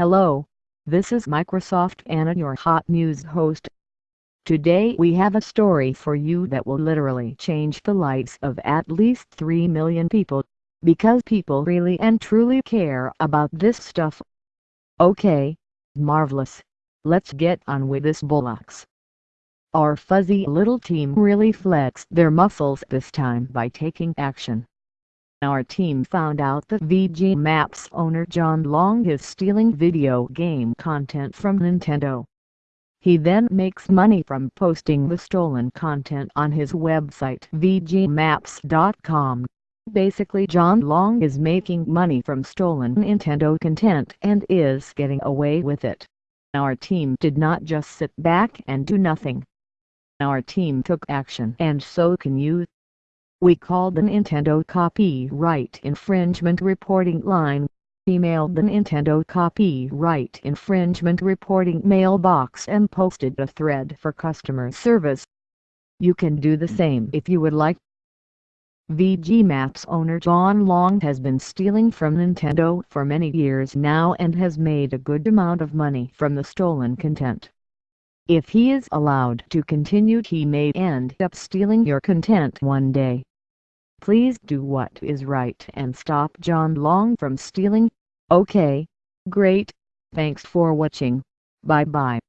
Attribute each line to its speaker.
Speaker 1: Hello, this is Microsoft Anna your hot news host. Today we have a story for you that will literally change the lives of at least 3 million people, because people really and truly care about this stuff. Okay, marvelous. Let's get on with this bullocks. Our fuzzy little team really flexed their muscles this time by taking action. Our team found out that VG Maps owner John Long is stealing video game content from Nintendo. He then makes money from posting the stolen content on his website vgmaps.com. Basically John Long is making money from stolen Nintendo content and is getting away with it. Our team did not just sit back and do nothing. Our team took action and so can you. We called the Nintendo copyright infringement reporting line, emailed the Nintendo copyright infringement reporting mailbox and posted a thread for customer service. You can do the same if you would like. VG Maps owner John Long has been stealing from Nintendo for many years now and has made a good amount of money from the stolen content. If he is allowed to continue he may end up stealing your content one day. Please do what is right and stop John Long from stealing. Okay. Great. Thanks for watching. Bye bye.